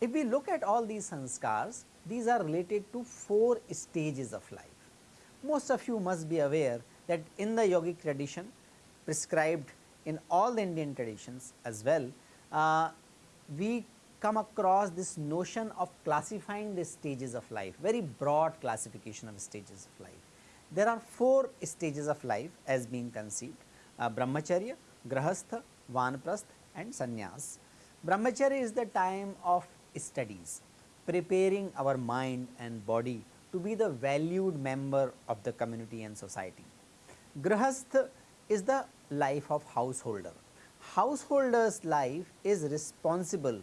If we look at all these sanskars, these are related to four stages of life. Most of you must be aware that in the yogic tradition prescribed in all the Indian traditions as well, uh, we come across this notion of classifying the stages of life, very broad classification of stages of life. There are four stages of life as being conceived, uh, brahmacharya, grahastha, vanaprastha and sannyas. Brahmacharya is the time of studies, preparing our mind and body to be the valued member of the community and society. Grahastha is the life of householder. Householder's life is responsible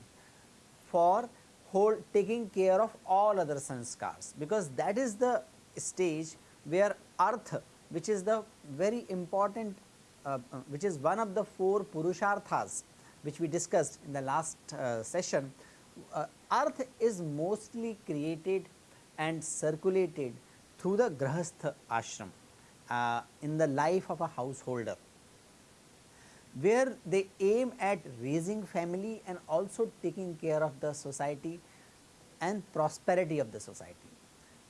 for hold, taking care of all other sanskars because that is the stage where artha which is the very important uh, uh, which is one of the four purusharthas which we discussed in the last uh, session uh, artha is mostly created and circulated through the grahastha ashram uh, in the life of a householder where they aim at raising family and also taking care of the society and prosperity of the society.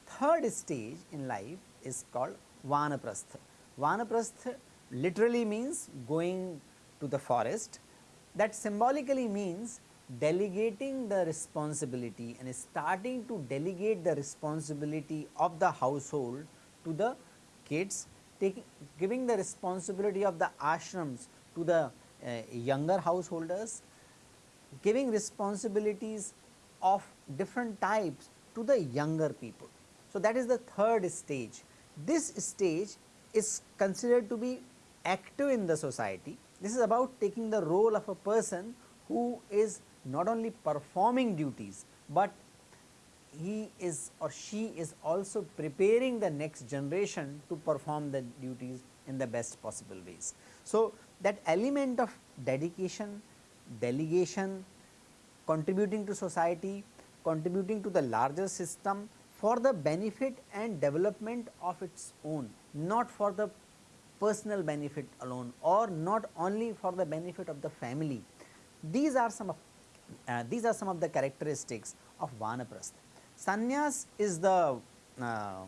Third stage in life is called vanaprastha. Vanaprastha literally means going to the forest that symbolically means delegating the responsibility and starting to delegate the responsibility of the household to the kids, taking giving the responsibility of the ashrams to the uh, younger householders, giving responsibilities of different types to the younger people. So, that is the third stage. This stage is considered to be active in the society. This is about taking the role of a person who is not only performing duties, but he is or she is also preparing the next generation to perform the duties in the best possible ways. So, that element of dedication, delegation, contributing to society, contributing to the larger system for the benefit and development of its own, not for the personal benefit alone or not only for the benefit of the family. These are some of uh, these are some of the characteristics of Vanaprastha. Sannyas is the uh,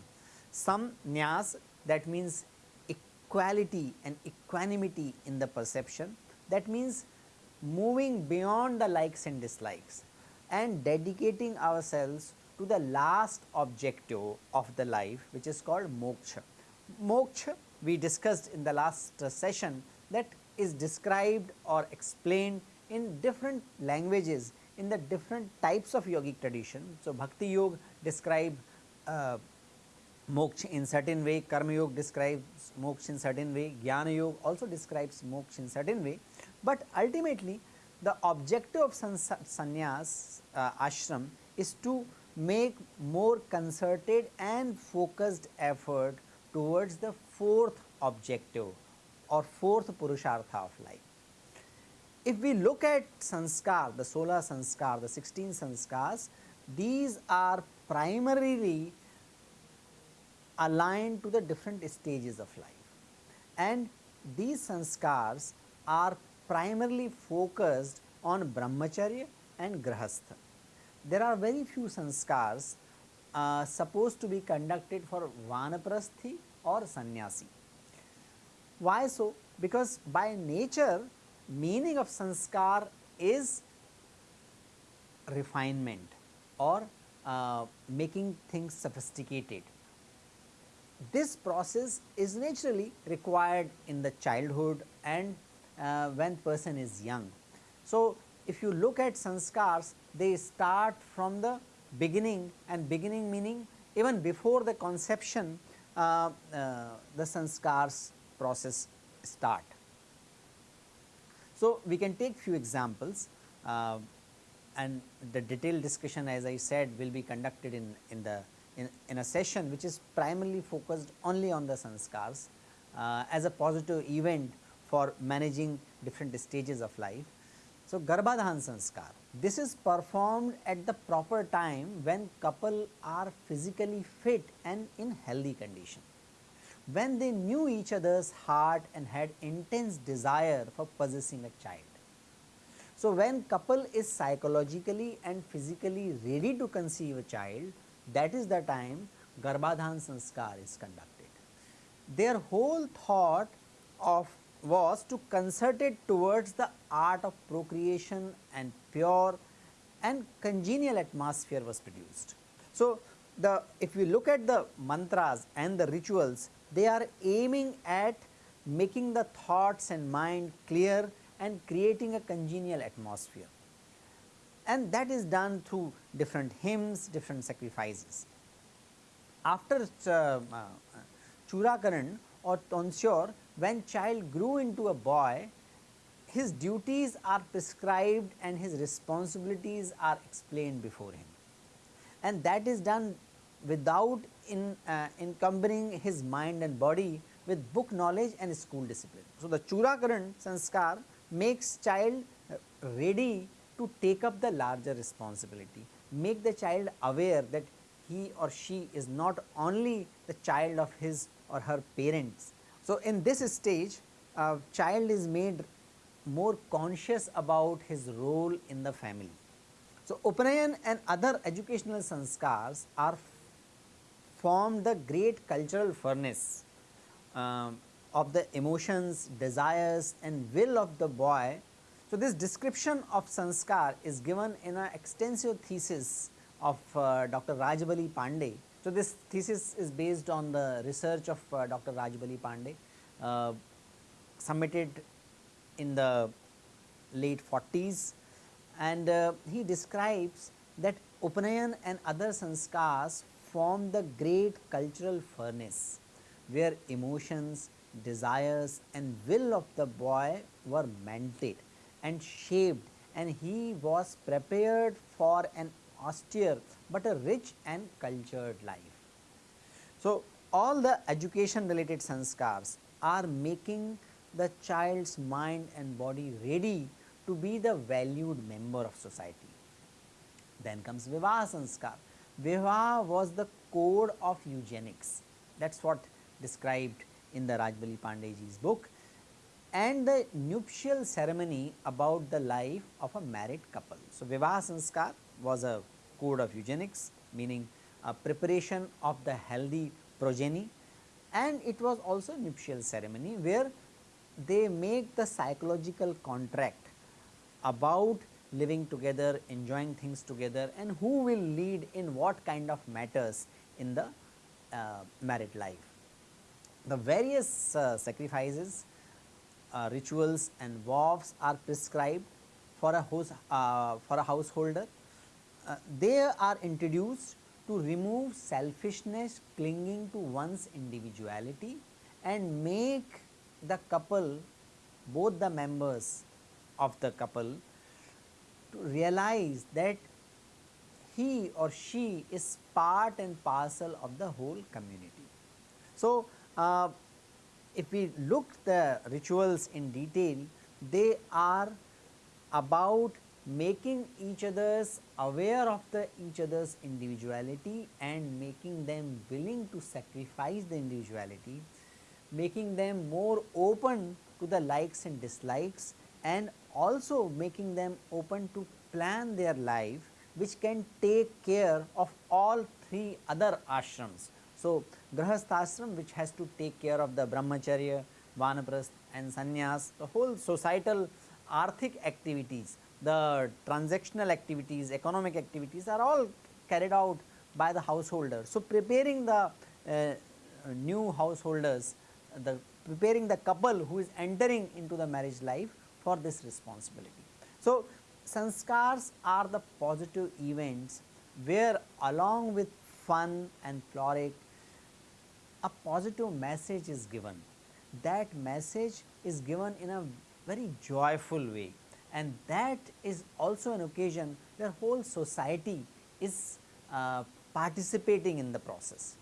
some nyas that means equality and equanimity in the perception that means moving beyond the likes and dislikes and dedicating ourselves to the last objective of the life which is called moksha. Moksha we discussed in the last session that is described or explained in different languages in the different types of yogic tradition. So, Bhakti Yoga describe uh, moksha in certain way, Karma Yoga describes moksha in certain way, Jnana Yoga also describes moksha in certain way, but ultimately the objective of sannyas uh, ashram is to make more concerted and focused effort towards the fourth objective or fourth purushartha of life. If we look at sanskar, the solah sanskar, the 16 sanskars, these are primarily aligned to the different stages of life and these sanskars are primarily focused on brahmacharya and grahastha. There are very few sanskars uh, supposed to be conducted for vanaprasthi or sannyasi. Why so? Because by nature meaning of sanskar is refinement or uh, making things sophisticated. This process is naturally required in the childhood and uh, when person is young. So, if you look at sanskars they start from the beginning and beginning meaning even before the conception uh, uh, the sanskars process start. So, we can take few examples uh, and the detailed discussion as I said will be conducted in, in the in, in a session which is primarily focused only on the sanskars uh, as a positive event for managing different stages of life. So, Garbhadhan sanskar This is performed at the proper time when couple are physically fit and in healthy condition. When they knew each other's heart and had intense desire for possessing a child. So, when couple is psychologically and physically ready to conceive a child, that is the time Garbhadhan Sanskar is conducted. Their whole thought of was to concert it towards the art of procreation and pure and congenial atmosphere was produced. So, the if we look at the mantras and the rituals they are aiming at making the thoughts and mind clear and creating a congenial atmosphere and that is done through different hymns, different sacrifices. After uh, uh, Churakaran or tonsure when child grew into a boy, his duties are prescribed and his responsibilities are explained before him. And that is done without in, uh, encumbering his mind and body with book knowledge and school discipline. So, the Churakaran sanskar makes child ready to take up the larger responsibility, make the child aware that he or she is not only the child of his or her parents, so, in this stage a child is made more conscious about his role in the family. So, Upanayan and other educational sanskars are form the great cultural furnace um, of the emotions, desires and will of the boy. So, this description of sanskar is given in an extensive thesis of uh, Dr. Rajbali Pandey so, this thesis is based on the research of uh, Dr. Rajbali Pandey uh, submitted in the late 40s and uh, he describes that Upanayan and other sanskars form the great cultural furnace where emotions, desires and will of the boy were melted and shaped and he was prepared for an austere but a rich and cultured life. So, all the education related sanskars are making the child's mind and body ready to be the valued member of society. Then comes Vivaha sanskar. Vivaha was the code of eugenics that is what described in the Rajbali Pandeyji's book and the nuptial ceremony about the life of a married couple. So, Vivaha sanskar was a code of eugenics meaning a preparation of the healthy progeny and it was also nuptial ceremony where they make the psychological contract about living together, enjoying things together and who will lead in what kind of matters in the uh, married life. The various uh, sacrifices, uh, rituals and vows are prescribed for a, host, uh, for a householder uh, they are introduced to remove selfishness clinging to one's individuality and make the couple both the members of the couple to realize that he or she is part and parcel of the whole community. So, uh, if we look the rituals in detail, they are about making each others aware of the each others individuality and making them willing to sacrifice the individuality, making them more open to the likes and dislikes and also making them open to plan their life which can take care of all three other ashrams. So, Grahasthashram which has to take care of the Brahmacharya, Vanaprasth and Sannyas, the whole societal arthic activities the transactional activities, economic activities are all carried out by the householder. So, preparing the uh, new householders, the preparing the couple who is entering into the marriage life for this responsibility. So, sanskars are the positive events where along with fun and frolic a positive message is given. That message is given in a very joyful way and that is also an occasion where whole society is uh, participating in the process.